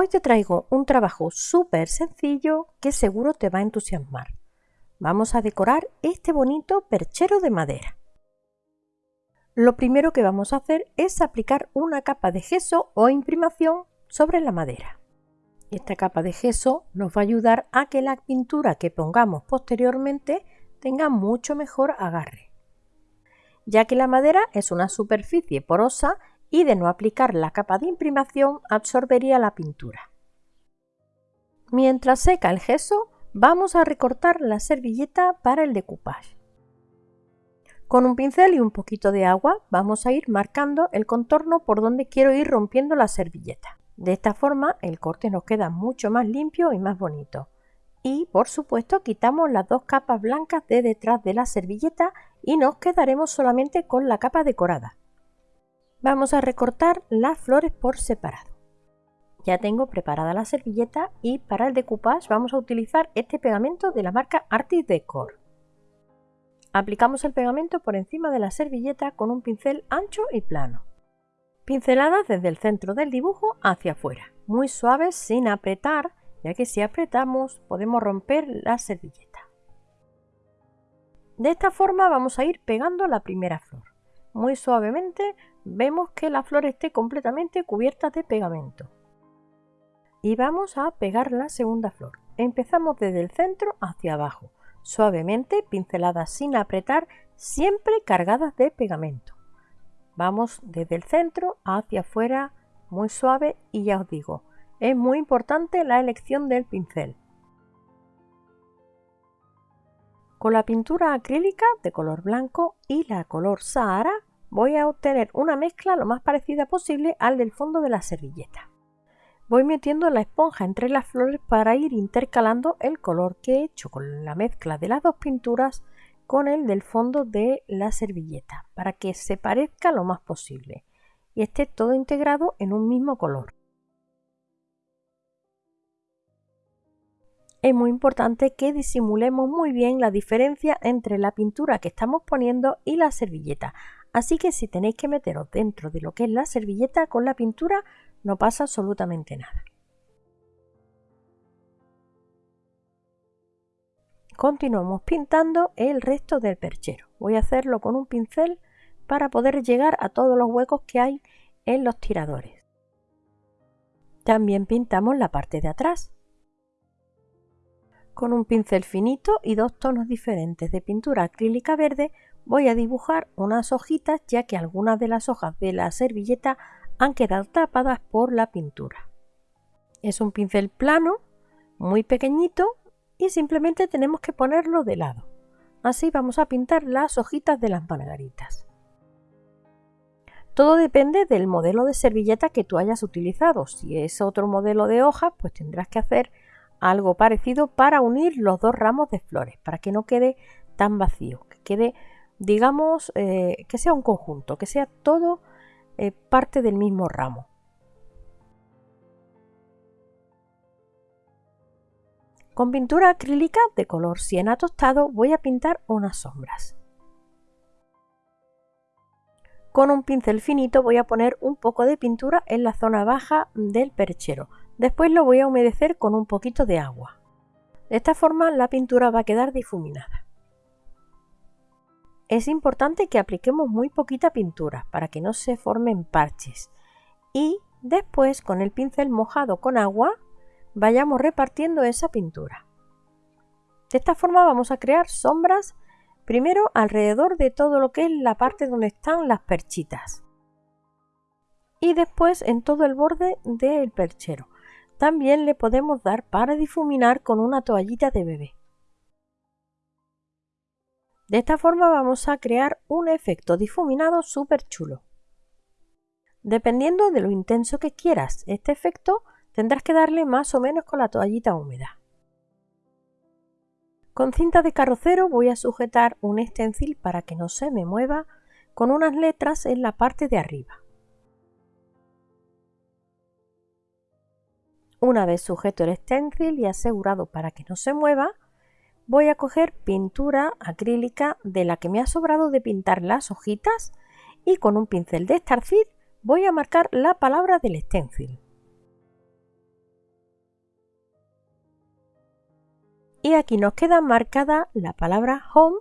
Hoy te traigo un trabajo súper sencillo que seguro te va a entusiasmar. Vamos a decorar este bonito perchero de madera. Lo primero que vamos a hacer es aplicar una capa de gesso o imprimación sobre la madera. Esta capa de gesso nos va a ayudar a que la pintura que pongamos posteriormente tenga mucho mejor agarre, ya que la madera es una superficie porosa y de no aplicar la capa de imprimación absorbería la pintura. Mientras seca el gesso, vamos a recortar la servilleta para el decoupage. Con un pincel y un poquito de agua vamos a ir marcando el contorno por donde quiero ir rompiendo la servilleta. De esta forma el corte nos queda mucho más limpio y más bonito. Y por supuesto quitamos las dos capas blancas de detrás de la servilleta y nos quedaremos solamente con la capa decorada. Vamos a recortar las flores por separado. Ya tengo preparada la servilleta y para el decoupage vamos a utilizar este pegamento de la marca Artis Decor. Aplicamos el pegamento por encima de la servilleta con un pincel ancho y plano. Pinceladas desde el centro del dibujo hacia afuera, muy suaves sin apretar, ya que si apretamos podemos romper la servilleta. De esta forma vamos a ir pegando la primera flor. Muy suavemente vemos que la flor esté completamente cubierta de pegamento. Y vamos a pegar la segunda flor. Empezamos desde el centro hacia abajo, suavemente, pinceladas sin apretar, siempre cargadas de pegamento. Vamos desde el centro hacia afuera, muy suave y ya os digo, es muy importante la elección del pincel. Con la pintura acrílica de color blanco y la color Sahara voy a obtener una mezcla lo más parecida posible al del fondo de la servilleta. Voy metiendo la esponja entre las flores para ir intercalando el color que he hecho con la mezcla de las dos pinturas con el del fondo de la servilleta para que se parezca lo más posible y esté todo integrado en un mismo color. Es muy importante que disimulemos muy bien la diferencia entre la pintura que estamos poniendo y la servilleta, Así que si tenéis que meteros dentro de lo que es la servilleta con la pintura, no pasa absolutamente nada. Continuamos pintando el resto del perchero. Voy a hacerlo con un pincel para poder llegar a todos los huecos que hay en los tiradores. También pintamos la parte de atrás. Con un pincel finito y dos tonos diferentes de pintura acrílica verde voy a dibujar unas hojitas ya que algunas de las hojas de la servilleta han quedado tapadas por la pintura. Es un pincel plano, muy pequeñito y simplemente tenemos que ponerlo de lado. Así vamos a pintar las hojitas de las margaritas. Todo depende del modelo de servilleta que tú hayas utilizado. Si es otro modelo de hoja, pues tendrás que hacer algo parecido para unir los dos ramos de flores, para que no quede tan vacío, que quede digamos, eh, que sea un conjunto, que sea todo eh, parte del mismo ramo. Con pintura acrílica de color siena tostado voy a pintar unas sombras. Con un pincel finito voy a poner un poco de pintura en la zona baja del perchero. Después lo voy a humedecer con un poquito de agua. De esta forma la pintura va a quedar difuminada. Es importante que apliquemos muy poquita pintura para que no se formen parches y después con el pincel mojado con agua vayamos repartiendo esa pintura. De esta forma vamos a crear sombras primero alrededor de todo lo que es la parte donde están las perchitas y después en todo el borde del perchero. También le podemos dar para difuminar con una toallita de bebé. De esta forma vamos a crear un efecto difuminado súper chulo. Dependiendo de lo intenso que quieras este efecto, tendrás que darle más o menos con la toallita húmeda. Con cinta de carrocero voy a sujetar un stencil para que no se me mueva con unas letras en la parte de arriba. Una vez sujeto el stencil y asegurado para que no se mueva, voy a coger pintura acrílica de la que me ha sobrado de pintar las hojitas y con un pincel de Starfish voy a marcar la palabra del stencil. Y aquí nos queda marcada la palabra home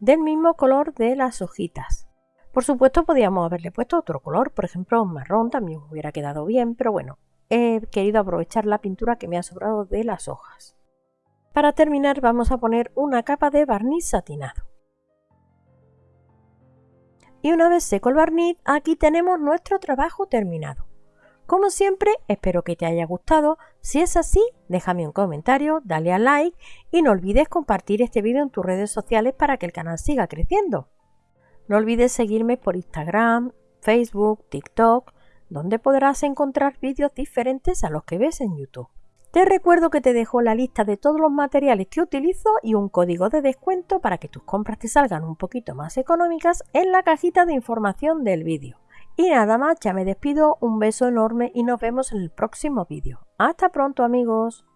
del mismo color de las hojitas. Por supuesto podíamos haberle puesto otro color, por ejemplo marrón también hubiera quedado bien, pero bueno, he querido aprovechar la pintura que me ha sobrado de las hojas. Para terminar vamos a poner una capa de barniz satinado. Y una vez seco el barniz, aquí tenemos nuestro trabajo terminado. Como siempre, espero que te haya gustado. Si es así, déjame un comentario, dale a like y no olvides compartir este vídeo en tus redes sociales para que el canal siga creciendo. No olvides seguirme por Instagram, Facebook, TikTok, donde podrás encontrar vídeos diferentes a los que ves en YouTube. Te recuerdo que te dejo la lista de todos los materiales que utilizo y un código de descuento para que tus compras te salgan un poquito más económicas en la cajita de información del vídeo. Y nada más, ya me despido, un beso enorme y nos vemos en el próximo vídeo. Hasta pronto amigos.